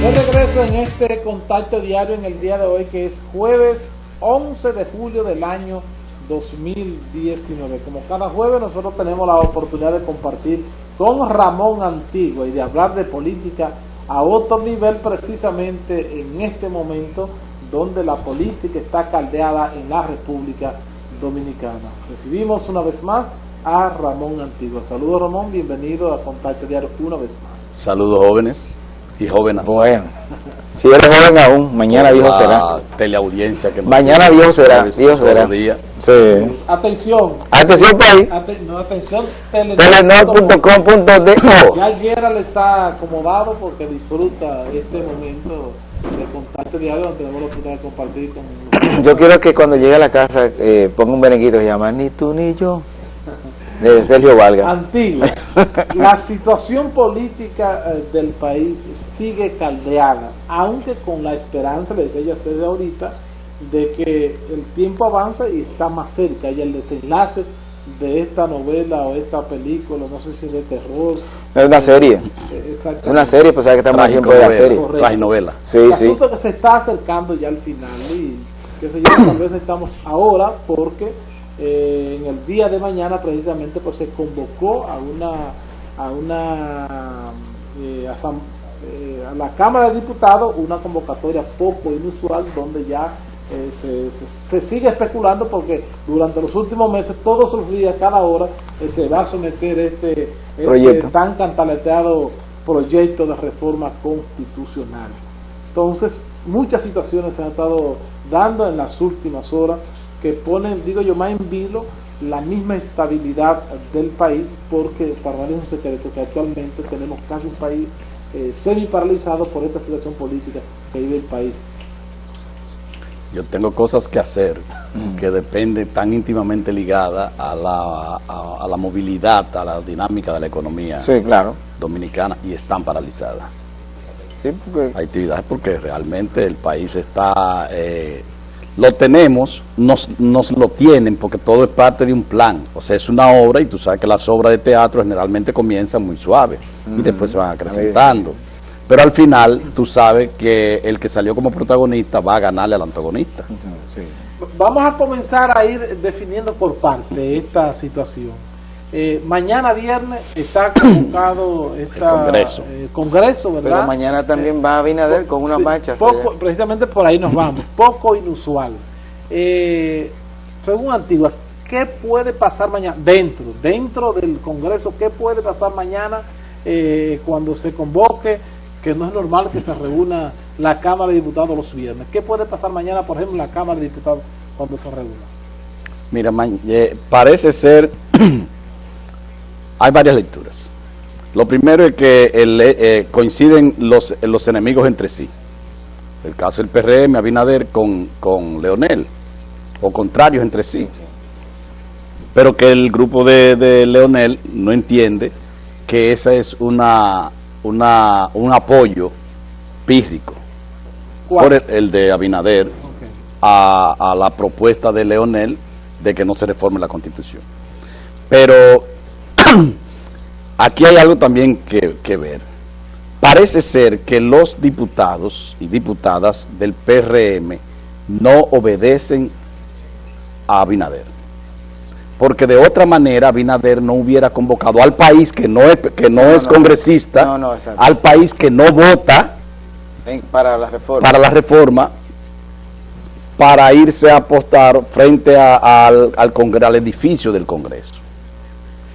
De regreso en este contacto diario en el día de hoy que es jueves 11 de julio del año 2019. Como cada jueves nosotros tenemos la oportunidad de compartir con Ramón Antigua y de hablar de política a otro nivel precisamente en este momento donde la política está caldeada en la República Dominicana. Recibimos una vez más a Ramón Antigua. Saludos Ramón, bienvenido a Contacto Diario una vez más. Saludos jóvenes y jóvenes. Bueno, si eres joven aún, mañana viejo será. teleaudiencia que nos Mañana viejo será, viejo será. Sí. Atención, Atención país, ate- no, atención, telenor.com.do. Ya Gerald está acomodado porque disfruta este momento de contacto diario donde tenemos la oportunidad de compartir con Yo quiero que cuando llegue a la casa eh, ponga un merenguito que se llama Ni tú ni yo, de Sergio Valga. Antigua. La situación política eh, del país sigue caldeada, aunque con la esperanza, le decía yo hacer ahorita, de que el tiempo avanza y está más cerca y el desenlace de esta novela o esta película, no sé si de terror. Es una serie, eh, es una serie, pues sabes que estamos en tiempo de la serie. Correcto. traginovela. Sí, el sí. asunto que se está acercando ya al final y que se yo, tal vez estamos ahora porque eh, en el día de mañana precisamente pues se convocó a una a una eh, eh, a la Cámara de Diputados una convocatoria poco inusual donde ya se, se- se sigue especulando porque durante los últimos meses todos los días cada hora se va a someter este, este tan cantaleteado proyecto de reforma constitucional. Entonces, muchas situaciones se han estado dando en las últimas horas que ponen, digo yo, más en vilo la misma estabilidad del país, porque para nadie es un secreto que actualmente tenemos casi un país eh, semi paralizado por esta situación política que vive el país. Yo tengo cosas que hacer que dependen tan íntimamente ligadas a la, a, a la movilidad, a la dinámica de la economía Sí, claro. dominicana y están paralizadas. Sí, porque Hay actividades porque realmente el país está, eh, lo tenemos, nos, nos lo tienen porque todo es parte de un plan. O sea, es una obra y tú sabes que las obras de teatro generalmente comienzan muy suaves y después se van acrecentando. Pero al final tú sabes que el que salió como protagonista va a ganarle al antagonista. sí. Vamos a comenzar a ir definiendo por parte esta situación. Eh, mañana viernes está convocado esta, Congreso. eh, congreso, ¿verdad? Pero mañana también va a Abinader con una Sí, marcha. poco- precisamente por ahí nos vamos, poco inusual. Eh, según Antigua, ¿qué puede pasar mañana dentro, dentro del Congreso? ¿Qué puede pasar mañana eh, cuando se convoque? Que no es normal que se reúna la Cámara de Diputados los viernes. ¿Qué puede pasar mañana, por ejemplo, en la Cámara de Diputados cuando se reúna? Mira, eh, parece ser, hay varias lecturas. Lo primero es que el, eh, eh, coinciden los, los enemigos entre sí. El caso del PRM, Abinader con, con Leonel, o contrarios entre sí. Pero que el grupo de, de Leonel no entiende que ese es una, una, un apoyo pírrico ¿Cuál? por el, el de Abinader a, a la propuesta de Leonel de que no se reforme la constitución. Pero aquí hay algo también que, que ver. Parece ser que los diputados y diputadas del PRM no obedecen a Abinader. Porque de otra manera Abinader no hubiera convocado al país que no es, que no No, es no. congresista, No, al país que no vota, En- para la reforma. para la reforma para irse a apostar frente a- al, al, congre- al edificio del Congreso.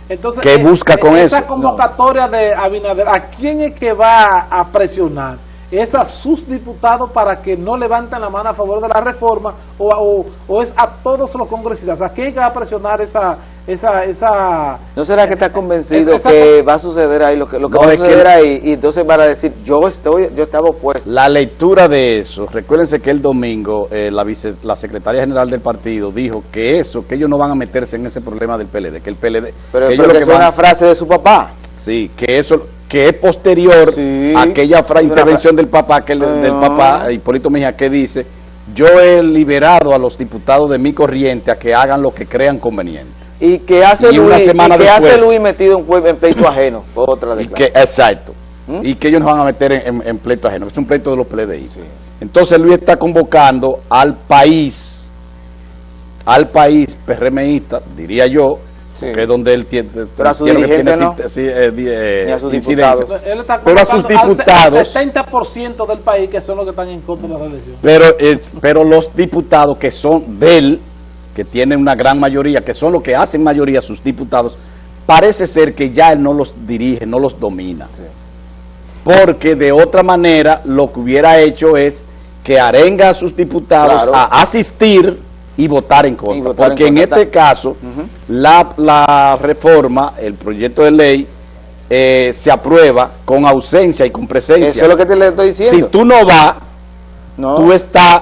Entonces, ¿Qué eh, busca con esa eso? convocatoria de Abinader, ¿a quién es que va a presionar? ¿Es a sus diputados para que no levanten la mano a favor de la reforma o, o- o es a todos los congresistas? ¿A quién va a presionar esa... esa, esa ¿No será que está convencido esa- que va a suceder ahí lo que, lo que No, va a es que- suceder ahí? Y entonces van a decir, yo estoy, yo estaba opuesto. La lectura de eso, recuérdense que el domingo eh, la, vice- la secretaria general del partido dijo que eso, que ellos no van a meterse en ese problema del PLD, que el PLD... Pero, que ellos pero lo que que es una frase de su papá. Sí, que eso que es posterior Sí. a aquella intervención del papá, que el- del Ah. papá Hipólito Mejía, que dice, yo he liberado a los diputados de mi corriente a que hagan lo que crean conveniente. Y que hace Y una Luis, semana y que hace Luis metido en, en pleito ajeno. Otra Y que, exacto. ¿Mm? y que ellos nos van a meter en, en- en pleito ajeno. Es un pleito de los PLDI. Entonces Luis está convocando al país, al país PRMista, diría yo, Sí. que es donde él tiene, Pero a su tiene que dirigente tiene no. cint- sí, eh, eh, a sus incidencia. diputados. Él está Pero a sus diputados- al 70% del país que son los que están en contra de la reelección. Pero, eh, pero los diputados que son de él, que tienen una gran mayoría, que son los que hacen mayoría sus diputados, parece ser que ya él no los dirige, no los domina. Porque de otra manera lo que hubiera hecho es que arenga a sus diputados Claro. a asistir y votar en contra. Votar porque en, contra. este caso, la, la reforma, el proyecto de ley, eh, se aprueba con ausencia y con presencia. Eso es lo que te le estoy diciendo. si tú no vas, no. tú estás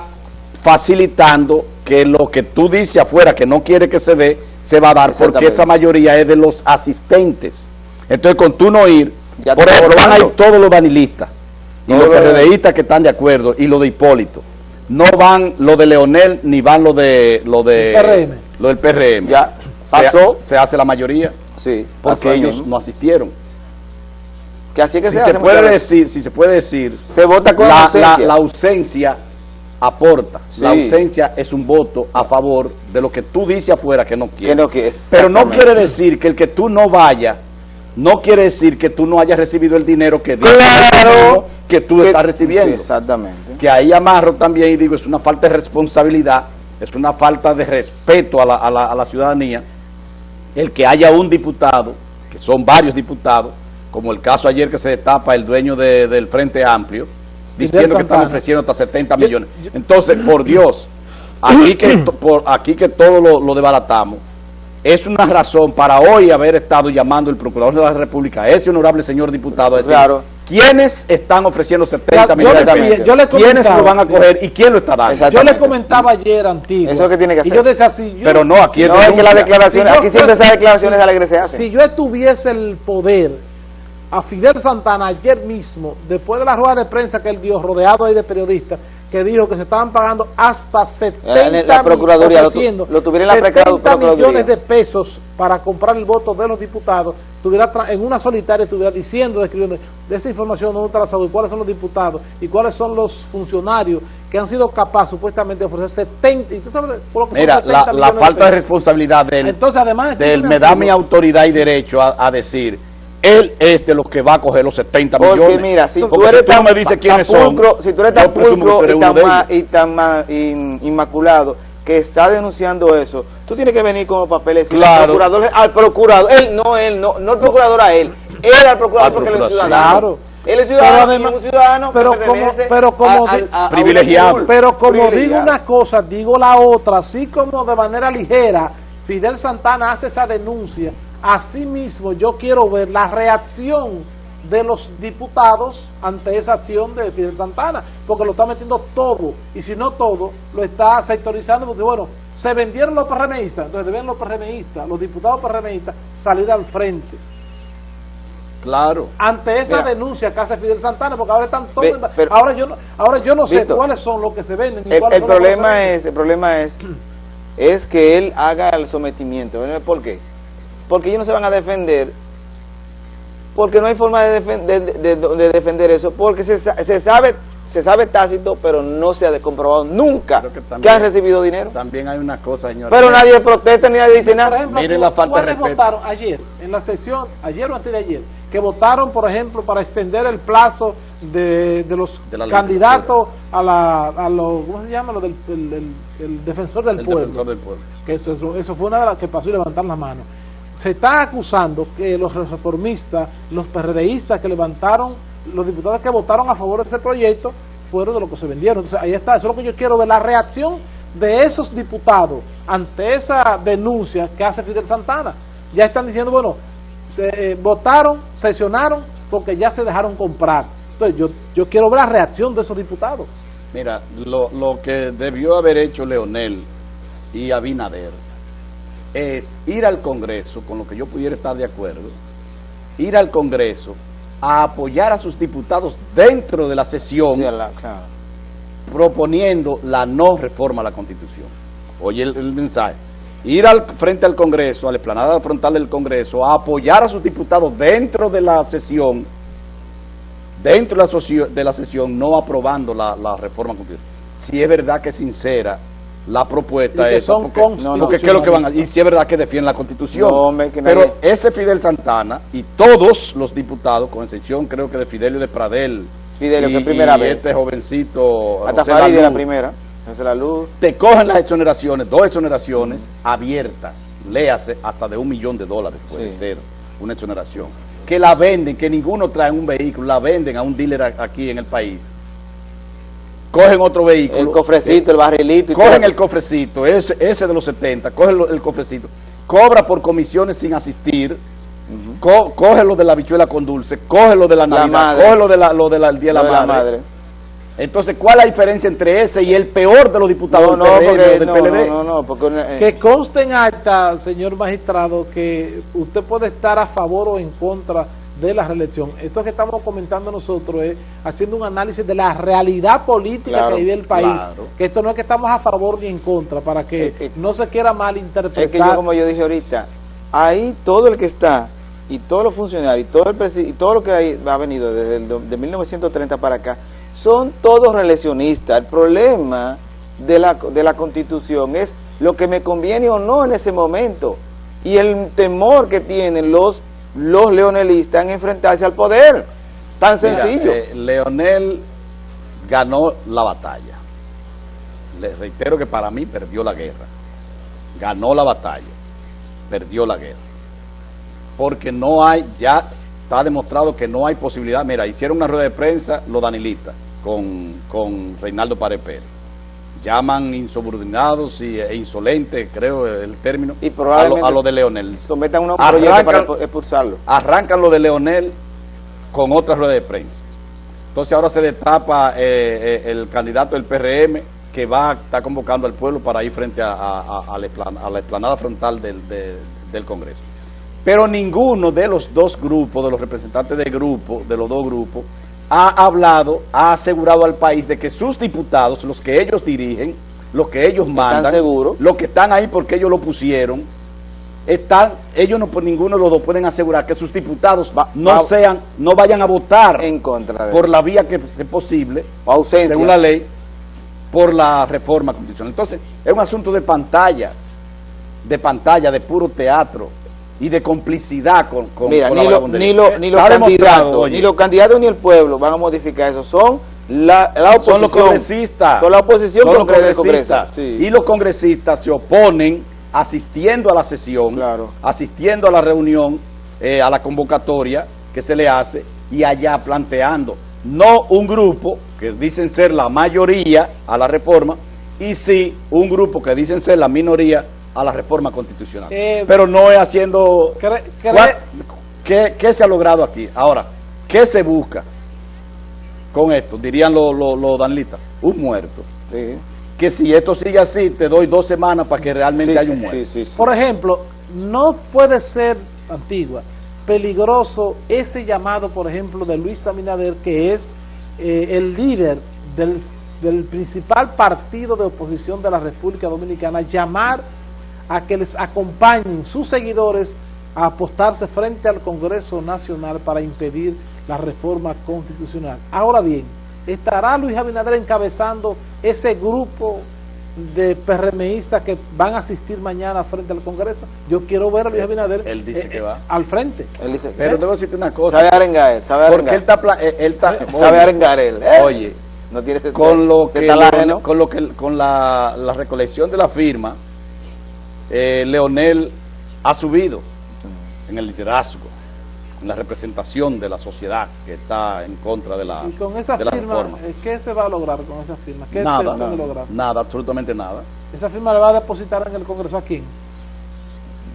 facilitando que lo que tú dices afuera que no quiere que se dé, se va a dar, porque esa mayoría es de los asistentes. Entonces, con tú no ir, Ya por ejemplo, van a ir todos los vanilistas y los- PRDistas que están de acuerdo y los de Hipólito. No van lo de Leonel ni van lo de lo de PRM. lo del PRM. Ya pasó. Se, hace la mayoría Sí, porque ellos mismo. no asistieron. Que así es que Si se, se hace puede decir, si se puede decir, Se vota con la, la- ausencia. la ausencia aporta. La ausencia es un voto a favor de lo que tú dices afuera que no quieres. Que no quiere, Pero no quiere decir que el que tú no vayas, no quiere decir que tú no hayas recibido el dinero que dices Claro. que tú Que- estás recibiendo. Sí, exactamente. Que ahí amarro también y digo, es una falta de responsabilidad, es una falta de respeto a la, a la- a la ciudadanía, el que haya un diputado, que son varios diputados, como el caso ayer que se destapa el dueño de- del Frente Amplio, diciendo que están ofreciendo hasta 70 Yo- millones. Entonces, por Dios, aquí que, por, aquí que todo lo, lo desbaratamos, es una razón para hoy haber estado llamando el Procurador de la República, ese honorable señor diputado, a decir, Claro. ¿Quiénes están ofreciendo 70 Yo millones? decía- yo ¿Quiénes lo van a coger y quién lo está dando? Yo le Exactamente. comentaba ayer antiguo. Eso es lo que tiene que Y hacer. yo decía así. yo- Pero no, aquí si es No, es que las declaraciones, yo aquí siempre esas declaraciones si- alegres se hacen. Si yo tuviese el poder, a Fidel Santana ayer mismo, después de la rueda de prensa que él dio, rodeado ahí de periodistas, que dijo que se estaban pagando hasta 70 La- la Procuraduría lo lo tuviera en la 70 Procuraduría. millones de pesos para comprar el voto de los diputados, tuviera tra- en una solitaria estuviera diciendo, describiendo de esa información, dónde está la salud, cuáles son los diputados y cuáles son los funcionarios que han sido capaces supuestamente de ofrecer 70, y tú sabes por lo que son Mira, 70 la, falta de responsabilidad del, Entonces, además, del me da mi autoridad y derecho a, a decir, él es de los que va a coger los 70 Porque millones. mira, si Porque tú eres no tan, me dices tan quiénes son, pulcro, si tú eres tan tú pulcro y tan, ma- y tan ma- in- inmaculado que está denunciando eso, tú tienes que venir como papeles y Claro. al procurador, al procurador, él no él, no, no el procurador a él, él al procurador Al porque él es ciudadano. claro. Él es ciudadano, Pero además- es un ciudadano pero que como- pero como a- a- a- Privilegiado. Pero como digo una cosa, digo la otra, así como de manera ligera Fidel Santana hace esa denuncia, así mismo yo quiero ver la reacción de los diputados ante esa acción de Fidel Santana, porque lo está metiendo todo, y si no todo, lo está sectorizando, porque bueno, se vendieron los PRMistas, entonces deben los PRMistas, los diputados PRMistas salir al frente Claro. ante esa Mira. denuncia que hace Fidel Santana, porque ahora están todos. Ve- pero- ahora yo no, ahora yo no sé cuáles son los que se venden. El, el problema es, el problema es, es que él haga el sometimiento. ¿Por qué? Porque ellos no se van a defender, porque no hay forma de, defen- de- de- de- de defender eso, porque se, sa- se sabe, se sabe tácito, pero no se ha comprobado nunca que han recibido dinero. También hay una cosa, señor. Pero nadie protesta ni nadie dice Por nada. ejemplo, tú- la falta de ¿cuáles respeto. votaron ayer en la sesión, ayer o antes de ayer, que votaron, por ejemplo, para extender el plazo de, de los De candidatos a la, a lo, ¿cómo se llama? Lo del el, el- el defensor del el pueblo. defensor del pueblo. que eso, eso, eso fue una de las que pasó y levantar la mano. Se está acusando que los reformistas, los PRDistas que levantaron, los diputados que votaron a favor de ese proyecto, fueron de los que se vendieron. Entonces ahí está, eso es lo que yo quiero ver, la reacción de esos diputados ante esa denuncia que hace Fidel Santana. Ya están diciendo, bueno, se votaron, sesionaron porque ya se dejaron comprar. Entonces yo, yo quiero ver la reacción de esos diputados. Mira, lo, lo que debió haber hecho Leonel y Abinader es ir al Congreso, con lo que yo pudiera estar de acuerdo, ir al Congreso a apoyar a sus diputados dentro de la sesión Sí, a la- claro. proponiendo la no reforma a la Constitución. Oye el, el mensaje. Ir al frente al Congreso, a la explanada frontal del Congreso, a apoyar a sus diputados dentro de la sesión dentro de la, de la sesión no aprobando la, la reforma constitucional. Si es verdad que es sincera la propuesta esa, son porque, porque ¿qué es lo que van a y si es verdad que defienden la constitución. No, hombre, que Pero nadie- ese Fidel Santana y todos los diputados, con excepción creo que de Fidelio de Pradel, Fidelio, y, que primera y vez. este jovencito, Hasta José Farid de la primera. José la luz. te cogen las exoneraciones, dos exoneraciones abiertas, léase, hasta de un millón de dólares puede Sí. ser una exoneración, que la venden, que ninguno trae un vehículo, la venden a un dealer aquí en el país, cogen otro vehículo, El cofrecito, el barrilito. y cogen todo. el cofrecito, ese, ese de los 70, cogen lo- el cofrecito, cobra por comisiones sin asistir, co- coge lo de la bichuela con dulce, coge lo de la La Navidad, madre. coge lo de la, lo de la- el Día de Lo la de Madre. Entonces, ¿cuál es la diferencia entre ese y el peor de los diputados No, del no, PRM o porque, del no, PLD? no, no, no, porque eh, Que conste en acta, señor magistrado, que usted puede estar a favor o en contra de la reelección. Esto que estamos comentando nosotros es haciendo un análisis de la realidad política Claro, que vive el país. claro. Que esto no es que estamos a favor ni en contra, para que Es que- no se quiera malinterpretar. Es que yo, como yo dije ahorita, ahí todo el que está, y todos los funcionarios, y todo, el y todo lo que hay- ha venido desde el de 1930 para acá, son todos reeleccionistas. El problema de la, de la constitución es lo que me conviene o no en ese momento. Y el temor que tienen los, los leonelistas en enfrentarse al poder. Tan Mira, sencillo. eh, Leonel ganó la batalla. Le reitero que para mí perdió la guerra. Ganó la batalla. Perdió la guerra. Porque no hay, ya está demostrado que no hay posibilidad. Mira, hicieron una rueda de prensa los danilistas con, con Reinaldo Párez Pérez. Llaman insubordinados y, e insolentes, creo el término, Y a lo, probablemente a lo de Leonel. Sometan un proyecto para expu- expulsarlo. arrancan lo de Leonel con otra rueda de prensa. Entonces ahora se destapa eh, eh, el candidato del PRM que va a estar convocando al pueblo para ir frente a, a- a- a la, explanada frontal del, de- del Congreso. Pero ninguno de los dos grupos, de los representantes de grupo, de los dos grupos, ha hablado, ha asegurado al país de que sus diputados, los que ellos dirigen, los que ellos mandan, seguros? los que están ahí porque ellos lo pusieron, están, ellos no por ninguno de los dos pueden asegurar que sus diputados Va- no va- sean, no vayan a votar En contra de por eso. la vía que es posible, O ausencia. según la ley, por la reforma constitucional. Entonces, es un asunto de pantalla, de pantalla, de puro teatro y de complicidad con, con, Mira, con ni, la lo- ni, lo- ni los candidatos, ni los candidatos ni el pueblo van a modificar eso. Son la, la oposición. son los congresistas. Son la oposición Son los congresistas. Sí. Y los congresistas se oponen asistiendo a la sesión, Claro. asistiendo a la reunión, eh, a la convocatoria que se le hace y allá planteando, no un grupo que dicen ser la mayoría a la reforma, y sí un grupo que dicen ser la minoría a la reforma constitucional. Eh, Pero no es haciendo... Cre- cre- ¿Cuál- ¿Qué, qué se ha logrado aquí? Ahora, ¿qué se busca con esto? Dirían los los- los danlistas, un muerto. Sí. Que si esto sigue así, te doy dos semanas para que realmente Sí, haya un muerto. sí, sí, sí. Por ejemplo, no puede ser, Antigua, peligroso ese llamado, por ejemplo, de Luis Abinader, que es eh, el líder del, del principal partido de oposición de la República Dominicana, llamar a que les acompañen sus seguidores a apostarse frente al Congreso Nacional para impedir la reforma constitucional. Ahora bien, ¿estará Luis Abinader encabezando ese grupo de PRMistas que van a asistir mañana frente al Congreso? Yo quiero ver a Luis Abinader eh, Él dice que va. al frente. Él dice, Pero debo decirte una cosa. sabe arengar él, sabe Porque arengar. él está... eh, Él está sabe oye, arengar él. ¿eh? Oye, no tiene ese, con lo que, con lo que con la, la recolección de la firma, eh, Leonel ha subido en el liderazgo, en la representación de la sociedad que está en contra de la, Y con esa de la firma, reforma. eh, ¿qué se va a lograr con esa firma? ¿Qué Nada, puede lograr? nada, absolutamente nada. Esa firma le va a depositar en el Congreso a quién?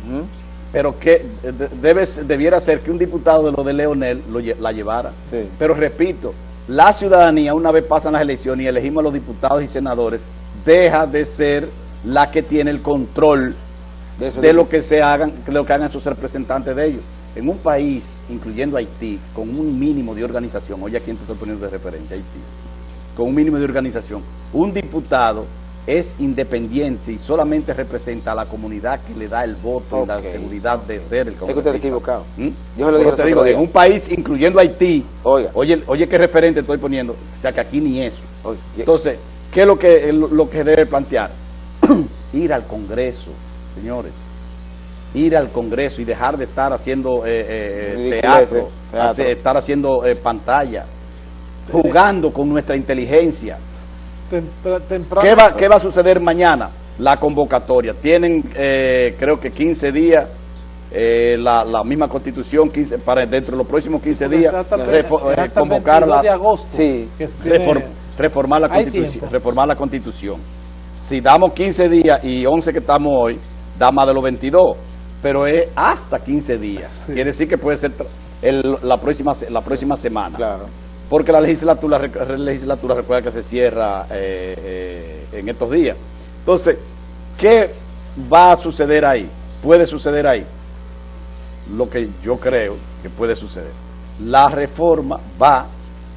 Ujú. Pero que eh, de- debe, debiera ser que un diputado de lo de Leonel lo la llevara. Sí. Pero repito, la ciudadanía, una vez pasan las elecciones y elegimos a los diputados y senadores, deja de ser la que tiene el control De digo. lo que se hagan, de lo que hagan sus representantes de ellos. En un país, incluyendo Haití, con un mínimo de organización, oye a quién te estoy poniendo de referente, Haití, con un mínimo de organización, un diputado es independiente y solamente representa a la comunidad que le da el voto y la seguridad de ser el Es que usted congresista. está equivocado. ¿Mm? Yo se lo dije te digo, en un país, incluyendo Haití, Oiga. oye, oye qué referente estoy poniendo, o sea que aquí ni eso. Entonces, ¿qué es lo que, lo que debe plantear? Ir al Congreso, señores. Ir al Congreso y dejar de estar haciendo eh, eh, Ridiculeces, teatro, teatro. hace- estar haciendo eh, pantalla, jugando con nuestra inteligencia. Temprano- ¿Qué va, ¿Qué va a suceder mañana? La convocatoria. Tienen, eh, creo que 15 días, eh, la, la misma constitución, 15, para dentro de los próximos 15 días, Hasta el- refo- eh, hasta el convocar 22 de la, agosto. Sí. que tiene- reform- reformar la constitución. Reformar la constitución. Si damos 15 días y 11 que estamos hoy, da más de los 22, pero es hasta 15 días. Sí. Quiere decir que puede ser el- la, próxima, la próxima semana. Claro. Porque la legislatura, la legislatura recuerda que se cierra eh, eh, en estos días. Entonces, ¿qué va a suceder ahí? Puede suceder ahí. Lo que yo creo que puede suceder. La reforma va,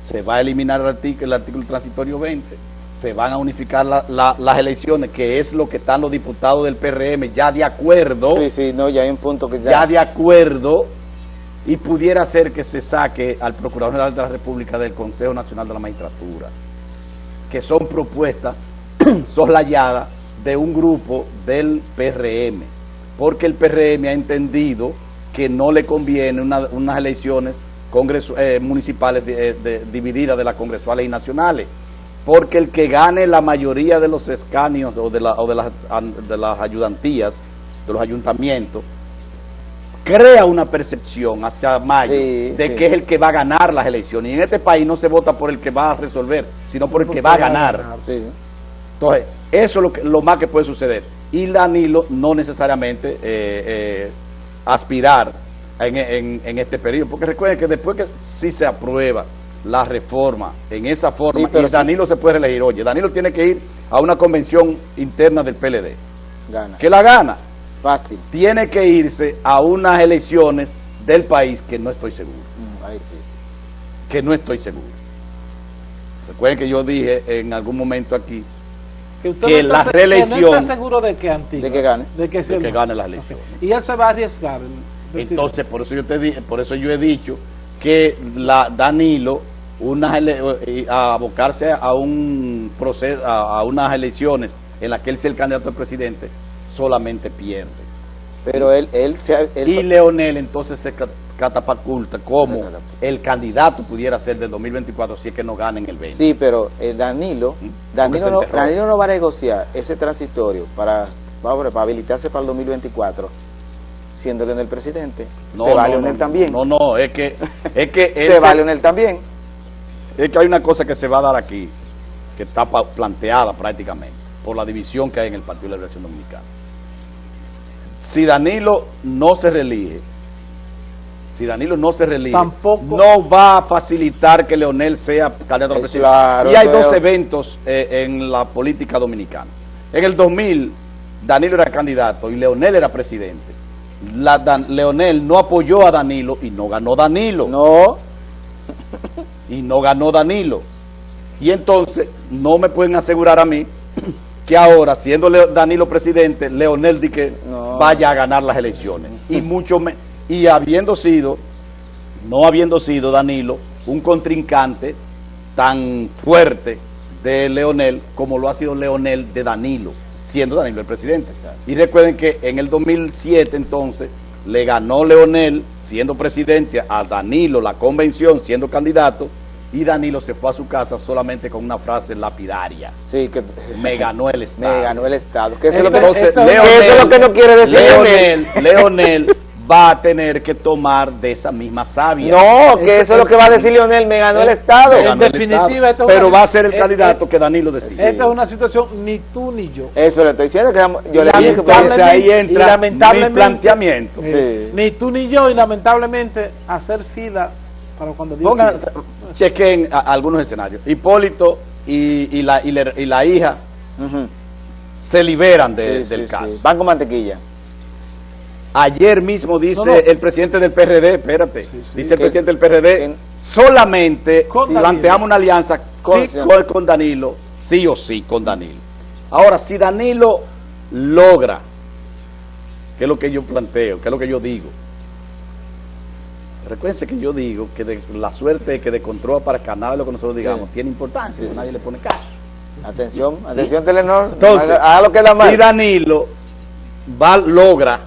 se va a eliminar el artículo, el artículo transitorio 20, se van a unificar la- la- las elecciones, que es lo que están los diputados del PRM ya de acuerdo. Sí, sí, no, ya hay un punto que ya... ya de acuerdo. Y pudiera ser que se saque al Procurador General de la República del Consejo Nacional de la Magistratura, que son propuestas soslayadas de un grupo del PRM, porque el PRM ha entendido que no le conviene una- unas elecciones eh, municipales de- eh, de- divididas de las congresuales y nacionales, porque el que gane la mayoría de los escaños o de, la- o de las, de las ayudantías, de los ayuntamientos, crea una percepción hacia mayo Sí, de sí. que es el que va a ganar las elecciones. Y en este país no se vota por el que va a resolver, sino por el que va a ganar. Sí. Entonces, eso es lo, que- lo más que puede suceder. Y Danilo no necesariamente eh, eh, aspirar en, en- en este periodo. Porque recuerden que después que sí se aprueba la reforma en esa forma, Sí, pero y sí. Danilo se puede reelegir. Oye, Danilo tiene que ir a una convención interna del PLD. Gana. que la gana? Fácil. Tiene que irse a unas elecciones del país que no estoy seguro. Mm, ahí sí. Que no estoy seguro. Recuerden que yo dije en algún momento aquí que, usted que no está, se- reelección- que no está seguro de que Antigua, De que gane. de que, se- De que gane las elecciones. y él se va a arriesgar Entonces, por eso yo te di- por eso yo he dicho que la Danilo unas a abocarse a un proceso a, a unas elecciones en las que él sea el candidato al presidente solamente pierde. Pero él, él, se Y Leonel entonces se ca- catapulta como Se el candidato pudiera ser del 2024 si es que no gana en el 20. Sí, pero eh, Danilo, Porque Danilo se no. Danilo no va a negociar ese transitorio para, para habilitarse para el 2024, siendo Leonel presidente. No, se va no, Leonel no, también. No, no, es que es que él se va se- Leonel también. Es que hay una cosa que se va a dar aquí, que está planteada prácticamente por la división que hay en el Partido de la Liberación Dominicana. Si Danilo no se reelige, si Danilo no se reelige, Tampoco- no va a facilitar que Leonel sea candidato a la Es presidencia. claro, y hay dos eventos eh, en la política dominicana. En el 2000, Danilo era candidato y Leonel era presidente. La Dan- Leonel no apoyó a Danilo y no ganó Danilo No, y no ganó Danilo. Y entonces no me pueden asegurar a mí que ahora, siendo Danilo presidente, Leonel di que No. vaya a ganar las elecciones. Y mucho me- y habiendo sido, no habiendo sido Danilo un contrincante tan fuerte de Leonel como lo ha sido Leonel de Danilo, siendo Danilo el presidente. Y recuerden que en el 2007 entonces le ganó Leonel siendo presidente a Danilo la convención siendo candidato y Danilo se fue a su casa solamente con una frase lapidaria. sí, que Me ganó el Estado. me ganó el Estado. Eso, es lo que, Leonel- eso es lo que no quiere decir Leonel. Leonel, va a tener que tomar de esa misma savia. No, que eso es lo que va a decir Leonel, me ganó el Estado. Me ganó el definitiva, Estado. esto es pero una- va a ser el eh, candidato eh, que Danilo decide. esta es una situación ni tú ni yo. Eso le estoy diciendo que yo le dije que entonces ahí entra mi planteamiento. Eh, Sí. Ni tú ni yo, y lamentablemente hacer fila para cuando Dios Pongan, quiera. chequen a- algunos escenarios. Hipólito y, y la, y, la, y la hija se liberan de- Sí, del sí, caso. sí. Van con mantequilla. Ayer mismo dice No, no. el presidente del PRD, espérate, Sí, sí. dice el Que- presidente del PRD, que- solamente Danilo. planteamos una alianza Con- sí, con, con Danilo, sí o sí con Danilo. Ahora, si Danilo logra, que es lo que yo planteo, que es lo que yo digo, recuerden que yo digo que de, la suerte que de control para Canadá, lo que nosotros digamos, Sí. tiene importancia, Sí. nadie le pone caso. Atención, atención Telenor, Entonces, haga, haga lo que da mal. Si Danilo va, logra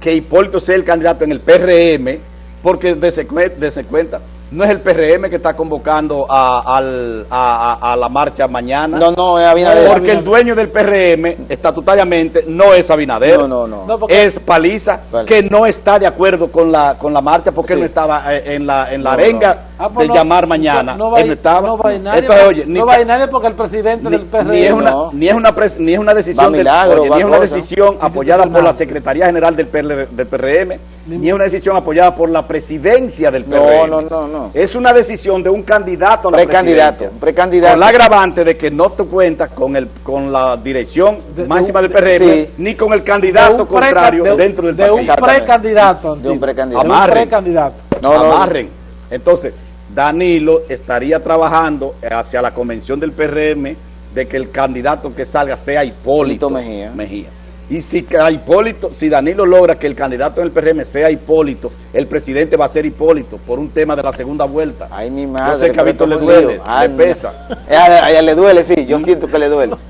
que Hipólito sea el candidato en el PRM, porque dese cuenta, no es el PRM que está convocando a, al- a- a- a la marcha mañana. No, no, es Abinader. Porque el dueño del PRM, estatutariamente, no es Abinader. No, no, no. No, porque- Es Paliza, Vale. que no está de acuerdo con la, con la marcha porque él no estaba eh, en la, en la No, arenga no. Ah, pues de no, llamar mañana. No, no va, él no estaba. no va a ir nadie, Entonces, porque- oye, ni no va a ir nadie porque el presidente ni, del PRM... ni es una, no. ni es una pres- ni es una decisión del- milagro, oye, ni es una decisión apoyada por la. Secretaría General del, PRL del PRM Ni- ni es una decisión apoyada por la presidencia del No, PRM no, no, no. es una decisión de un candidato a la Precandidato, presidencia. precandidato. con la agravante de que no te cuentas con el con la dirección De- de máxima un- del PRM sí. ni con el candidato contrario de un- dentro del de partido un Exactamente. precandidato De un precandidato. De un Amarren. precandidato No, no, no. amarren. Entonces, Danilo estaría trabajando hacia la convención del PRM de que el candidato que salga sea Hipólito Hipólito Mejía. Y si Hipólito, si Danilo logra que el candidato en el PRM sea Hipólito, el presidente va a ser Hipólito por un tema de la segunda vuelta. Ay, mi madre. Yo sé que a Víctor le duele. Ay, le pesa. Eh, A, a ella le duele, sí, yo siento que le duele.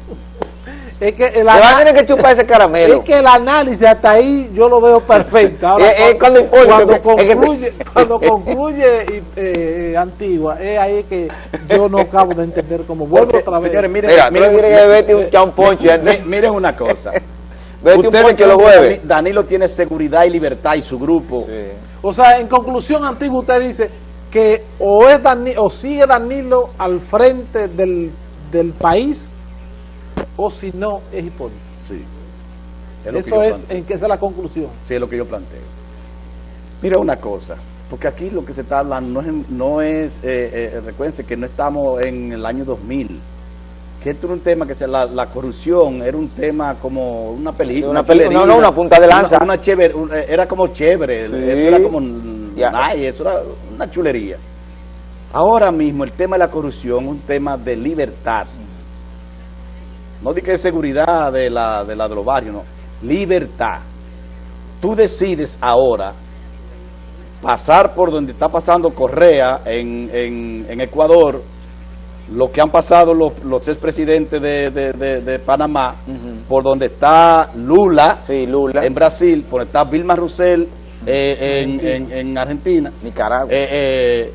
es que el, van a tener que chupar ese caramelo. es que el análisis hasta ahí yo lo veo perfecto Ahora, eh, cuando Hipólito, cuando es que- es que- concluye, cuando concluye y, eh, Antigua es ahí que yo no acabo de entender cómo vuelvo Porque, otra vez señores, miren, Mira, miren, que beberte un chao un poncho. miren una cosa. Vete un poncho los jueves. Dani- Danilo tiene seguridad y libertad y su grupo. Sí. O sea, en conclusión, Antiguo, usted dice que o es Dani- o sigue Danilo al frente del, del país, o si no, es Hipólito. Sí. Es Eso es, planteo. en que esa es la conclusión. Sí, es lo que yo planteo. Mira una cosa, porque aquí lo que se está hablando no es, no es eh, eh, recuérdense que no estamos en el año 2000, que esto era un tema que se, la, la corrupción era un tema como una película. Una peli- no, no, una punta de lanza. Una, una chévere, un- eh, era como chévere, Sí. eso era como nice, eso era una chulería. Ahora mismo el tema de la corrupción es un tema de libertad. No di que de seguridad de la de, la de los barrios, no. Libertad. Tú decides ahora pasar por donde está pasando Correa en, en- en Ecuador, lo que han pasado los, los expresidentes de, de, de- de Panamá, por donde está Lula, Sí, Lula. en Brasil, por donde está Vilma Rousseff eh, en, en- en Argentina, Nicaragua. eh, eh,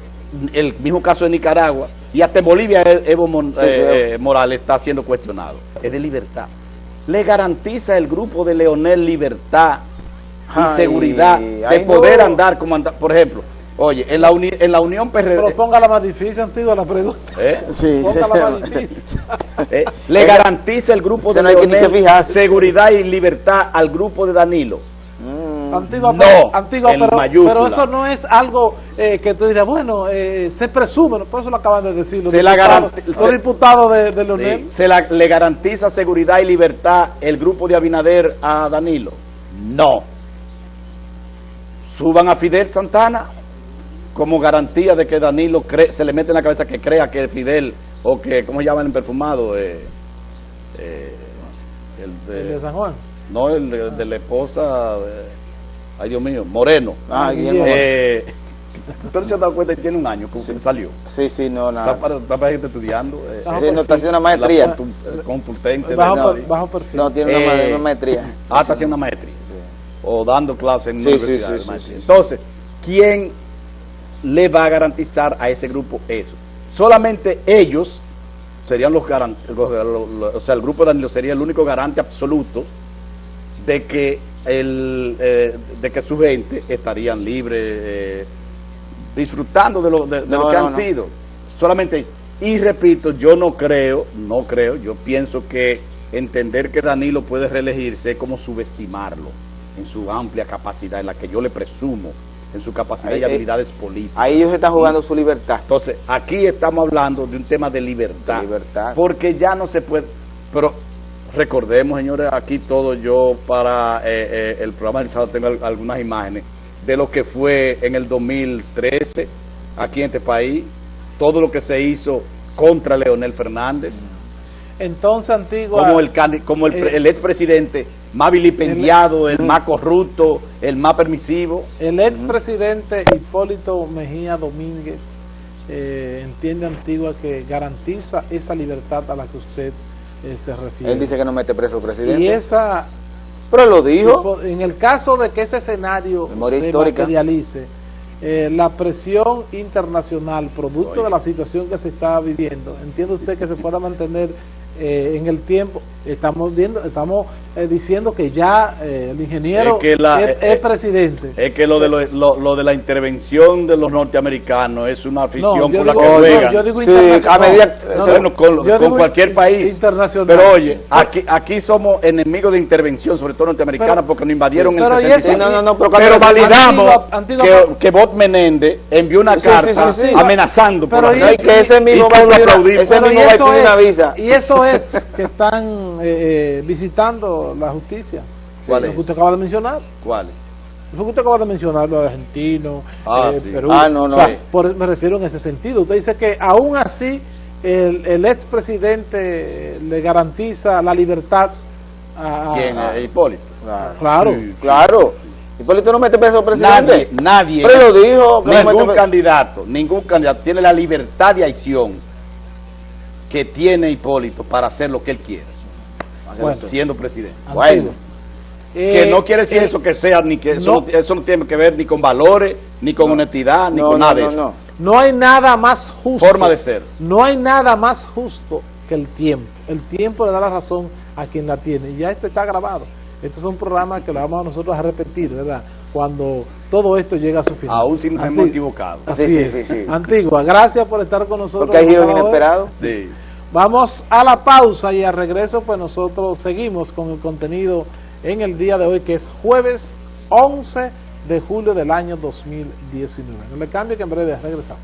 el mismo caso de Nicaragua, y hasta en Bolivia eh, Evo Mon- Sí, sí, eh, eh, Morales está siendo cuestionado. Es de libertad. Le garantiza el grupo de Leonel libertad y Ay, seguridad de poder no. andar como anda- Por ejemplo, oye, en la, uni- en la Unión Pero PRD, póngala más difícil, Antiguo, la pregunta. ¿eh? Sí. Póngala más difícil. Eh, le garantiza el grupo de no que Leonel que seguridad y libertad al grupo de Danilo. Antigua, No, pero, Antigua, en pero, mayúscula. pero eso no es algo eh, que tú dirás, bueno, eh, se presume, por eso lo acaban de decir los Se la diputados, los diputados de, de Leonel. Sí, ¿Se la- le garantiza seguridad y libertad el grupo de Abinader a Danilo? No. Suban a Fidel Santana como garantía de que Danilo cree- se le mete en la cabeza que crea que Fidel, o que, ¿cómo se llama el perfumado? Eh, el El de, de San Juan. no, el de, de la esposa, de- ay Dios mío, Moreno. Ah, Guillermo. Eh, se ha dado cuenta que tiene un año como que salió. Sí, sí, no, Está nada. para, está para gente estudiando. eh, Sí, no está haciendo una la maestría. Complu- eh, Complutense. Bajo, bajo perfil. No, tiene una, ma- Eh, una maestría. Ah, está haciendo una maestría. O dando clases en Sí, una sí, universidad. sí, sí, sí, sí. Entonces, ¿quién le va a garantizar a ese grupo eso? Solamente ellos serían los garantes, o sea, el grupo de Danilo sería el único garante absoluto de que el eh, de que su gente estarían libres, eh, disfrutando de lo, de, de No, lo que no, han no. sido. Solamente, y repito, yo no creo, no creo, yo pienso que entender que Danilo puede reelegirse es como subestimarlo en su amplia capacidad, en la que yo le presumo, en su capacidad Ahí, y eh, habilidades políticas. Ahí ellos están jugando su libertad. Entonces, aquí estamos hablando de un tema de libertad. De libertad. Porque ya no se puede. Pero recordemos, señores, aquí todo yo para eh, eh, el programa del sábado tengo al- algunas imágenes de lo que fue en el 2013 aquí en este país, todo lo que se hizo contra Leonel Fernández. Entonces, Antigua... Como el, como el, eh, el expresidente más vilipendiado, el, más corrupto, el más permisivo. El expresidente Hipólito Mejía Domínguez eh, entiende Antigua que garantiza esa libertad a la que usted se refiere. Él dice que no mete preso al presidente. y esa, Pero lo dijo. en el caso de que ese escenario Memoria se histórica. materialice, eh, la presión internacional, producto Oye. de la situación que se está viviendo, ¿entiende usted que se pueda mantener eh, en el tiempo? Estamos viendo, estamos eh, diciendo que ya eh, el ingeniero Es que la- es, eh, es presidente. Es que lo de, lo, lo- lo de la intervención de los norteamericanos es una afición No, con la digo- que no, juegan. yo digo Sí, internacional. a medida- No, bueno, no, con, yo con digo cualquier país. Internacional. Pero oye, aquí, aquí somos enemigos de intervención, sobre todo norteamericanos, Pero- porque nos invadieron sí, en el y eso- 66. Sí, no, no, no, pero pero validamos Antigua- Antigua- que, que Bob Menéndez envió una Sí, sí, carta sí, sí. amenazando por Pero la y eso- que ese mismo va a aplaudimos. ese mismo y va a eso pedir una es- visa. Y eso es que están eh, eh, la justicia. ¿Cuál Lo es? que usted acaba de mencionar. ¿Cuáles? Lo que usted acaba de mencionar, lo argentino, Ah, eh, sí. Perú. Ah, no, no. O sea, Sí. por- me refiero en ese sentido. Usted dice que aún así el, el expresidente le garantiza la libertad a... ¿Quién? a- Eh, Hipólito. Claro. Claro. Sí. Claro. Hipólito no mete preso al presidente. Nadie, nadie. Pero lo dijo. que no Ningún preso- candidato, ningún candidato tiene la libertad de acción que tiene Hipólito para hacer lo que él quiere, Bueno. siendo presidente. Bueno. Que Eh, no quiere decir eh, eso que sea, ni que eso no. no, eso no tiene que ver ni con valores, ni con honestidad, ni No, con no, nada de no, eso. no. No hay nada más justo. Forma de ser. No hay nada más justo que el tiempo. El tiempo le da la razón a quien la tiene. Y ya esto está grabado. Esto es un programa que lo vamos a nosotros a repetir, ¿verdad? Cuando todo esto llega a su final. Aún si nos hemos equivocado. Así Sí, sí, es. sí, sí. Antigua, gracias por estar con nosotros. Porque hay giros inesperados. Sí. Vamos a la pausa y al regreso pues nosotros seguimos con el contenido en el día de hoy que es jueves 11 de julio del año 2019. No le cambie que en breve regresamos.